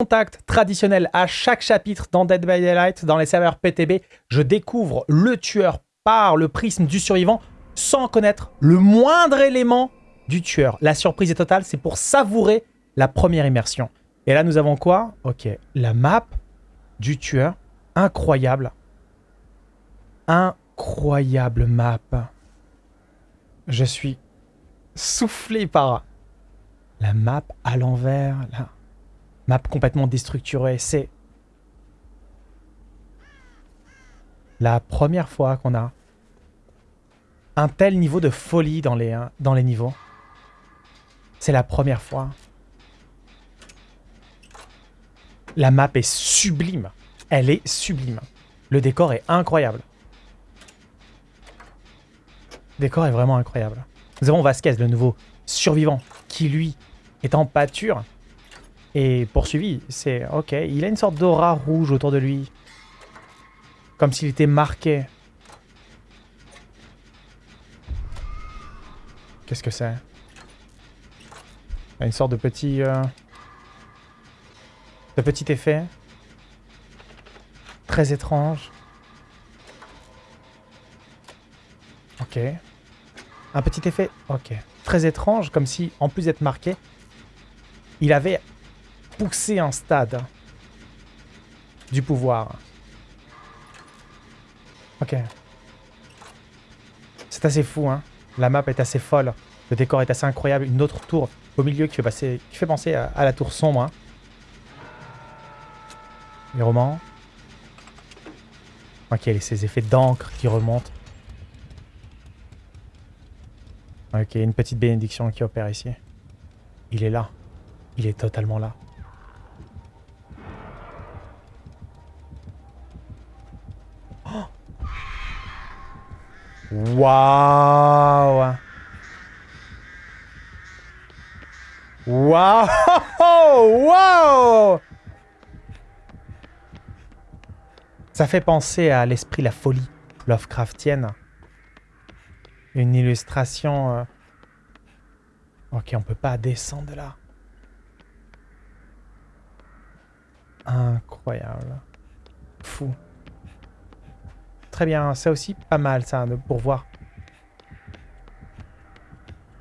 contact traditionnel à chaque chapitre dans Dead by Daylight, dans les serveurs PTB, je découvre le tueur par le prisme du survivant sans connaître le moindre élément du tueur. La surprise est totale, c'est pour savourer la première immersion. Et là, nous avons quoi? Ok, la map du tueur. Incroyable. Incroyable map. Je suis soufflé par la map à l'envers, là map complètement déstructurée. C'est la première fois qu'on a un tel niveau de folie dans les, hein, dans les niveaux. C'est la première fois. La map est sublime. Elle est sublime. Le décor est incroyable. Le décor est vraiment incroyable. Nous avons Vasquez, le nouveau survivant, qui lui est en pâture et poursuivi. C'est ok. Il a une sorte d'aura rouge autour de lui. Comme s'il était marqué. Qu'est-ce que c'est? Une sorte de petit... Euh, de petit effet. Très étrange. Ok. Un petit effet... Ok. Très étrange, comme si, en plus d'être marqué, il avait pousser un stade du pouvoir. Ok. C'est assez fou, hein. La map est assez folle. Le décor est assez incroyable. Une autre tour au milieu qui fait, penser à, la tour sombre. Hein. Les romans. Ok, ces effets d'encre qui remontent. Ok, une petite bénédiction qui opère ici. Il est là. Il est totalement là. Waouh Waouh Waouh Ça fait penser à l'esprit, la folie Lovecraftienne. Une illustration... Euh, ok, on peut pas descendre de là. Incroyable. Fou. Très bien, c'est aussi pas mal ça, pour voir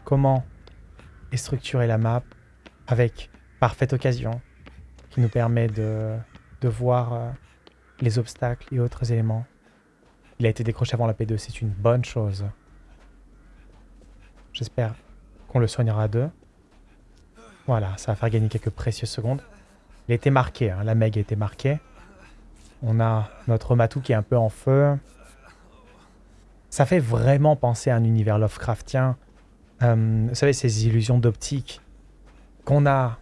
comment est structurée la map avec parfaite occasion qui nous permet de, de voir euh, les obstacles et autres éléments. Il a été décroché avant la P2, c'est une bonne chose. J'espère qu'on le soignera à deux. Voilà, ça va faire gagner quelques précieuses secondes. Il a été marqué, hein, la Meg a été marquée. On a notre matou qui est un peu en feu. Ça fait vraiment penser à un univers Lovecraftien. Euh, vous savez, ces illusions d'optique qu'on a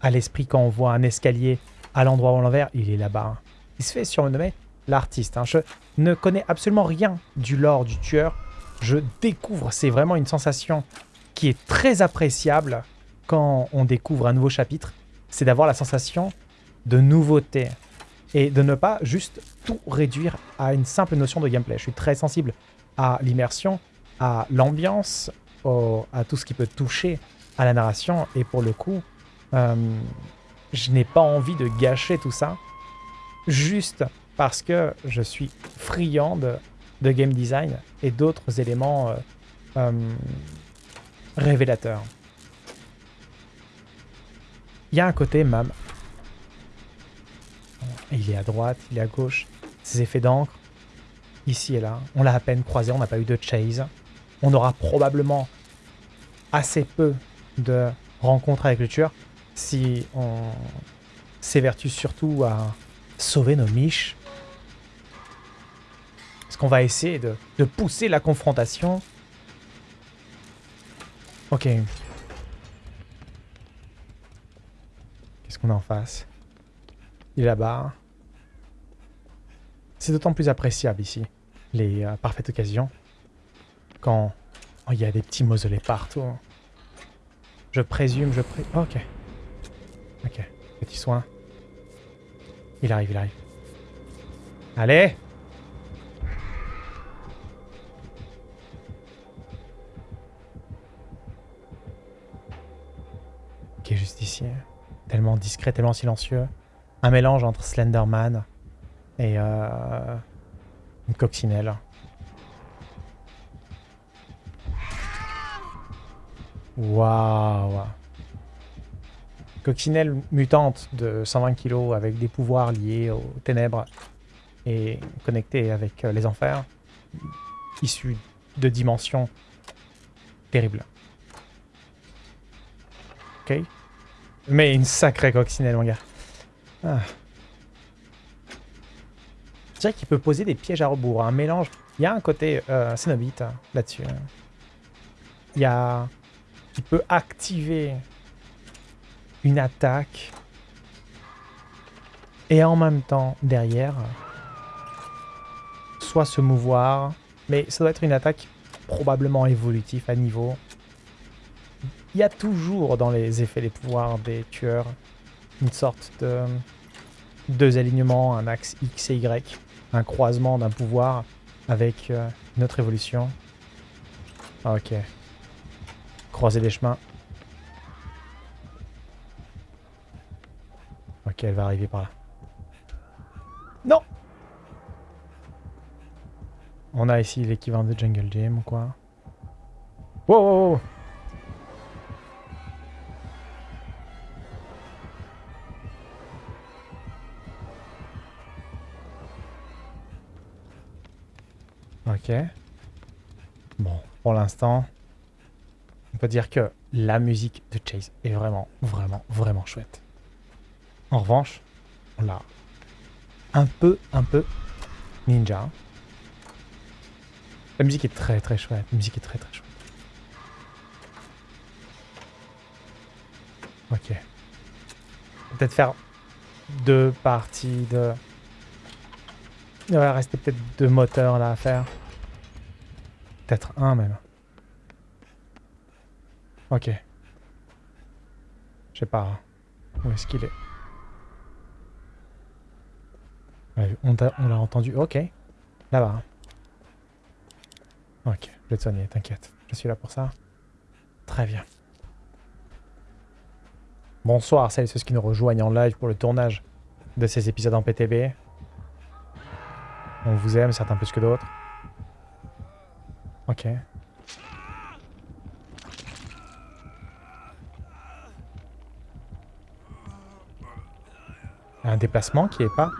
à l'esprit quand on voit un escalier à l'endroit où on l'envers, il est là-bas. Hein. Il se fait surnommer l'artiste. Hein. Je ne connais absolument rien du lore du tueur. Je découvre, c'est vraiment une sensation qui est très appréciable quand on découvre un nouveau chapitre. C'est d'avoir la sensation de nouveauté et de ne pas juste tout réduire à une simple notion de gameplay. Je suis très sensible à l'immersion, à l'ambiance, à tout ce qui peut toucher à la narration. Et pour le coup, euh, je n'ai pas envie de gâcher tout ça juste parce que je suis friand de, game design et d'autres éléments euh, euh, révélateurs. Il y a un côté même il est à droite, il est à gauche. Ces effets d'encre, ici et là. On l'a à peine croisé, on n'a pas eu de chase. On aura probablement assez peu de rencontres avec le tueur si on s'évertue surtout à sauver nos miches. Est-ce qu'on va essayer de, de pousser la confrontation Ok. Qu'est-ce qu'on a en face? Là-bas. C'est d'autant plus appréciable ici, les euh, parfaites occasions, quand oh, il y a des petits mausolées partout. Je présume, je pré... ok. Ok, petit soin. Il arrive, il arrive. Allez Ok, juste ici. tellement discret, tellement silencieux. Un mélange entre Slenderman et euh, une coccinelle. Waouh Coccinelle mutante de 120 kg avec des pouvoirs liés aux ténèbres et connectée avec euh, les enfers, issue de dimensions terribles. Ok Mais une sacrée coccinelle, mon gars. Ah. Je dirais qu'il peut poser des pièges à rebours, un mélange. Il y a un côté euh, Cenobite hein, là-dessus. Hein. Il y a... Il peut activer une attaque et en même temps, derrière, soit se mouvoir, mais ça doit être une attaque probablement évolutive à niveau. Il y a toujours dans les effets des pouvoirs des tueurs une sorte de deux alignements, un axe X et Y un croisement d'un pouvoir avec euh, une autre évolution. Ok. Croiser les chemins. Ok, elle va arriver par là. Non On a ici l'équivalent de Jungle Gym ou quoi? Wow, wow, wow. Bon, pour l'instant, on peut dire que la musique de Chase est vraiment, vraiment, vraiment chouette. En revanche, on l'a un peu, un peu ninja. La musique est très, très chouette. La musique est très, très chouette. Ok. Peut-être faire deux parties de... Il va rester peut-être deux moteurs là à faire. Peut-être un même. Ok. Je sais pas. Où est-ce qu'il est, On l'a entendu. Ok. Là-bas. Ok. Je vais te soigner, t'inquiète. Je suis là pour ça. Très bien. Bonsoir, celles et ceux qui nous rejoignent en live pour le tournage de ces épisodes en PTB. On vous aime, certains plus que d'autres. Ok. Un déplacement qui est pas...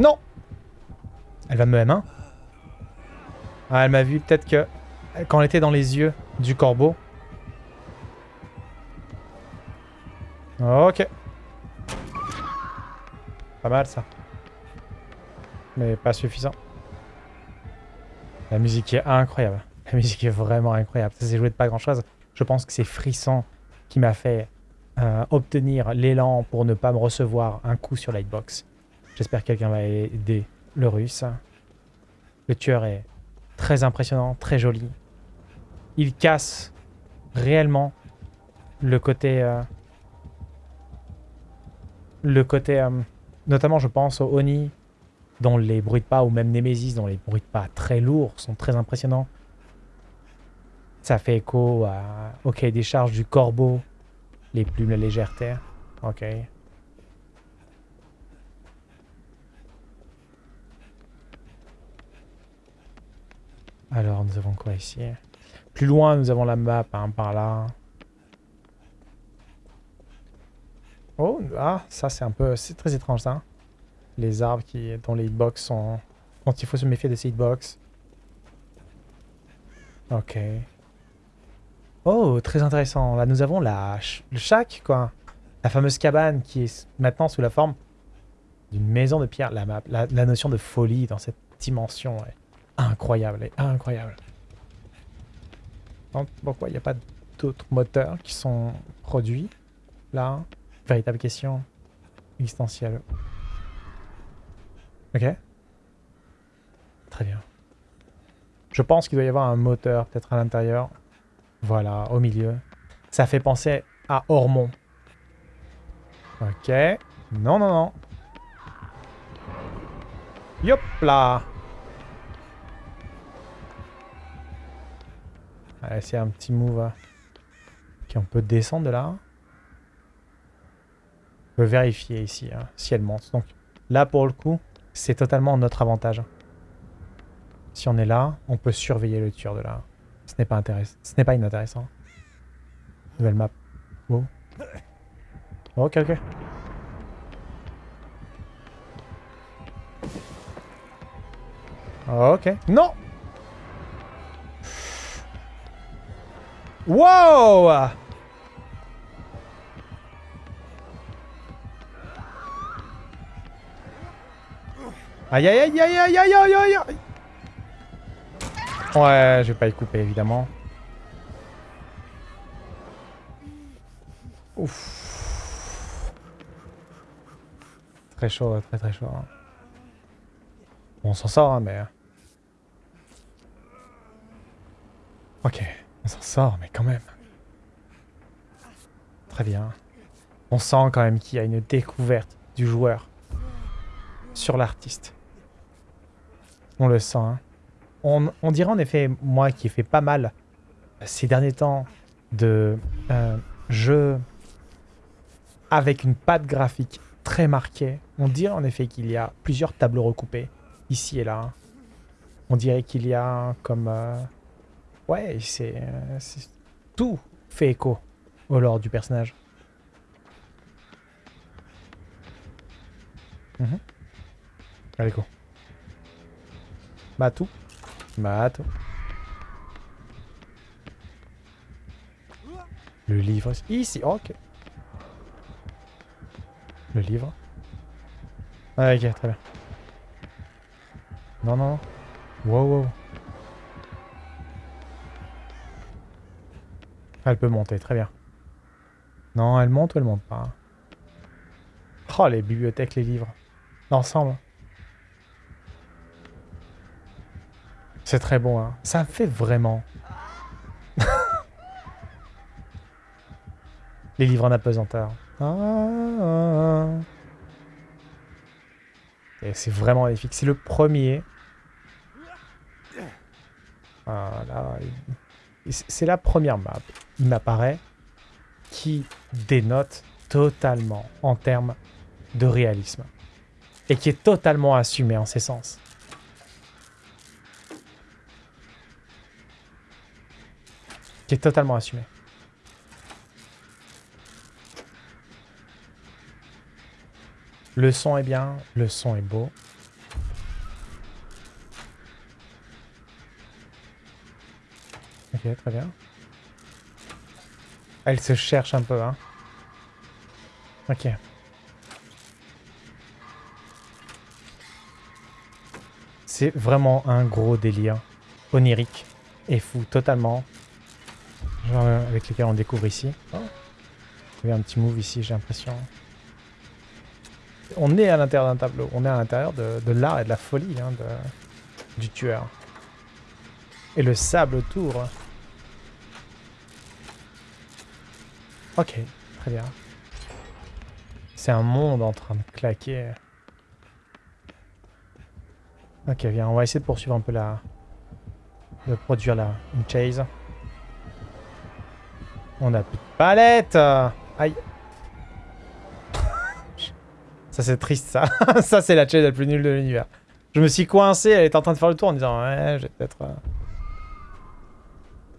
Non Elle va me M1 ah, Elle m'a vu peut-être que... Quand elle était dans les yeux du corbeau. Ok. Pas mal ça mais pas suffisant. La musique est incroyable. La musique est vraiment incroyable. Ça s'est joué de pas grand chose. Je pense que c'est Frisson qui m'a fait euh, obtenir l'élan pour ne pas me recevoir un coup sur Lightbox. J'espère que quelqu'un va aider le russe. Le tueur est très impressionnant, très joli. Il casse réellement le côté... Euh, le côté... Euh, notamment, je pense au Oni dont les bruits de pas, ou même Nemesis, dont les bruits de pas très lourds sont très impressionnants. Ça fait écho à, cahier des charges du corbeau, les plumes, la légèreté. Ok. Alors, nous avons quoi ici? Plus loin, nous avons la map, hein, par là. Oh, ah, ça c'est un peu... C'est très étrange, ça les arbres qui, dont les hitbox sont... Quand il faut se méfier de ces hitbox. Ok. Oh, très intéressant. Là, nous avons la, le shack, quoi. La fameuse cabane qui est maintenant sous la forme d'une maison de pierre. La, la, notion de folie dans cette dimension est incroyable, est incroyable. Pourquoi il n'y a pas d'autres moteurs qui sont produits? Là Véritable question existentielle. Ok. Très bien. Je pense qu'il doit y avoir un moteur peut-être à l'intérieur. Voilà, au milieu. Ça fait penser à Ormont. Ok. Non, non, non. Yop là Allez, c'est un petit move. hein. Ok, on peut descendre de là. On peut vérifier ici hein, si elle monte. Donc là, pour le coup, c'est totalement notre avantage. Si on est là, on peut surveiller le tueur de là. Ce n'est pas intéressant. Ce n'est pas inintéressant. Nouvelle map. Wow. Ok, ok. Ok. Non Wow Aïe aïe aïe aïe aïe aïe aïe aïe aïe Ouais, je vais pas y couper évidemment. Ouf. Très chaud, très très chaud. hein. Bon, on s'en sort, hein, mais... Ok, on s'en sort, mais quand même. Très bien. On sent quand même qu'il y a une découverte du joueur sur l'artiste. On le sent. hein. On, on dirait en effet, moi qui ai fait pas mal ces derniers temps de euh, jeux avec une patte graphique très marquée, on dirait en effet qu'il y a plusieurs tableaux recoupés ici et là. hein. On dirait qu'il y a comme... euh, Ouais, c'est... euh, c'est- Tout fait écho au lore du personnage. Mhm. Allez, go. Batou. Batou. Le livre ici. Ok. Le livre. Ah, ok, très bien. Non, non, non. Wow, wow. Elle peut monter, très bien. Non, elle monte ou elle monte pas? Oh, les bibliothèques, les livres. L'ensemble. C'est très bon, hein. Ça fait vraiment... les livres en apesanteur. Ah, ah, ah. Et c'est vraiment magnifique. C'est le premier. C'est la première map, il m'apparaît, qui dénote totalement en termes de réalisme. Et qui est totalement assumée en ses sens. Qui est totalement assumé. Le son est bien, le son est beau. Ok, très bien. Elle se cherche un peu, hein. Ok. C'est vraiment un gros délire onirique et fou, totalement. Genre euh, avec lequel on découvre ici. Oh. Il y a un petit move ici, j'ai l'impression. On est à l'intérieur d'un tableau, on est à l'intérieur de, l'art et de la folie hein, du tueur. Et le sable autour. Ok, très bien. C'est un monde en train de claquer. Ok, viens, on va essayer de poursuivre un peu la... de produire la... une chase. On a plus de palette Aïe Ça c'est triste ça. ça c'est la chase la plus nulle de l'univers. Je me suis coincé, elle est en train de faire le tour en disant ouais, je vais peut-être... euh.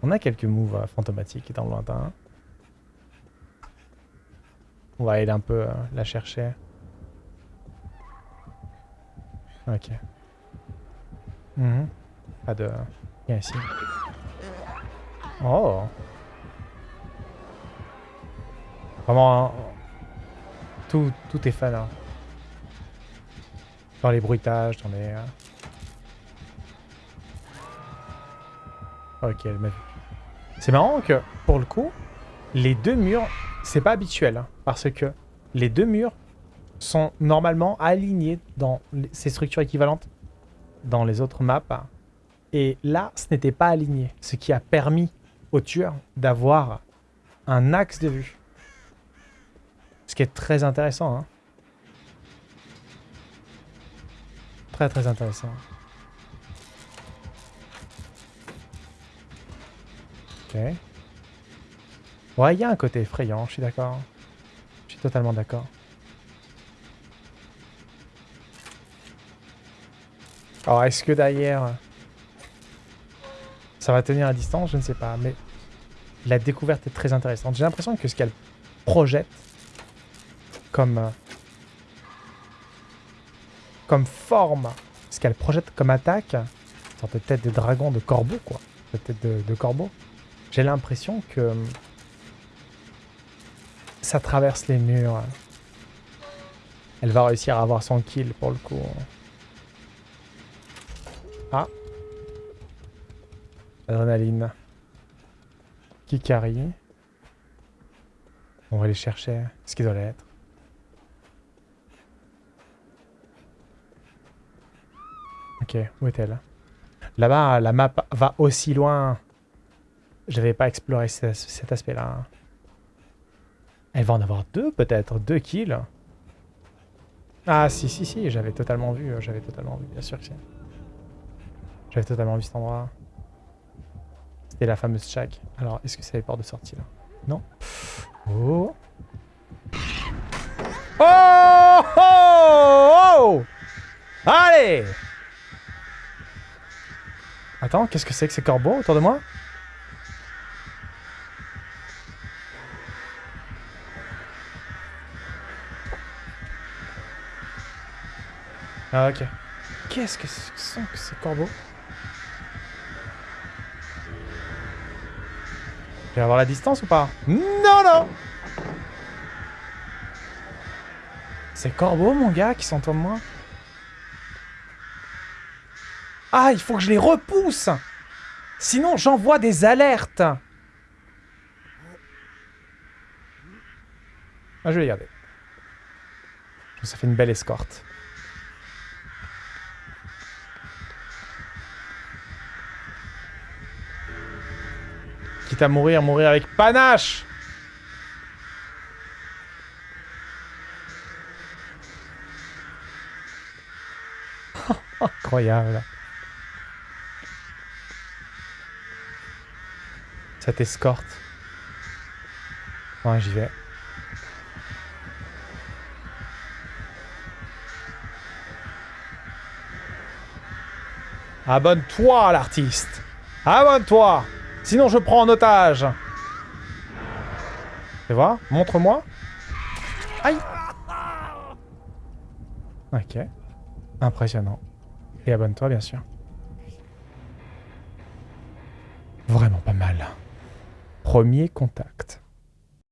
On a quelques moves euh, fantomatiques dans le lointain. On va aller un peu euh, la chercher. Ok. Mhm. Pas de... Viens ici. Oh Vraiment, hein, tout, est fan. hein. Dans les bruitages, dans les... euh. Ok, elle m'a vu. C'est marrant que, pour le coup, les deux murs, c'est pas habituel. hein, parce que les deux murs sont normalement alignés dans ces structures équivalentes dans les autres maps. hein. Et là, ce n'était pas aligné. Ce qui a permis au tueur d'avoir un axe de vue. Ce qui est très intéressant. hein. Très très intéressant. Ouais, il y a un côté effrayant, je suis d'accord. Je suis totalement d'accord. Alors, est-ce que derrière... Ça va tenir à distance? Je ne sais pas, mais... La découverte est très intéressante. J'ai l'impression que ce qu'elle projette comme... euh, Comme forme, ce qu'elle projette comme attaque, une sorte de tête de dragon, de corbeau, quoi. De tête de, de corbeau. J'ai l'impression que... euh, Ça traverse les murs. Elle va réussir à avoir son kill, pour le coup. Ah. Adrénaline. Kikari. On va aller chercher ce qui doit l'être. Où est-elle? Là-bas, la map va aussi loin. Je n'avais pas exploré ce- cet aspect-là. Elle va en avoir deux, peut-être. Deux kills. Ah, si, si, si. J'avais totalement vu. euh, J'avais totalement vu, bien sûr que si. J'avais totalement vu cet endroit. C'était la fameuse shack. Alors, est-ce que c'est les portes de sortie, là? Non. Oh Oh Oh Oh Allez Attends, qu'est-ce que c'est que ces corbeaux autour de moi? Ah ok. Qu'est-ce que ce sont que ces corbeaux? Je vais avoir la distance ou pas? Non, non! Ces corbeaux, mon gars, qui sont autour de moi Ah, il faut que je les repousse Sinon, j'envoie des alertes Ah, je vais les garder. Ça fait une belle escorte. Quitte à mourir, mourir avec panache Incroyable. Cette escorte. Ouais, j'y vais. Abonne-toi, l'artiste. Abonne-toi. Sinon, je prends en otage. Tu vois Montre-moi. Aïe. Ok. Impressionnant. Et abonne-toi, bien sûr. Vraiment pas mal. Premier contact.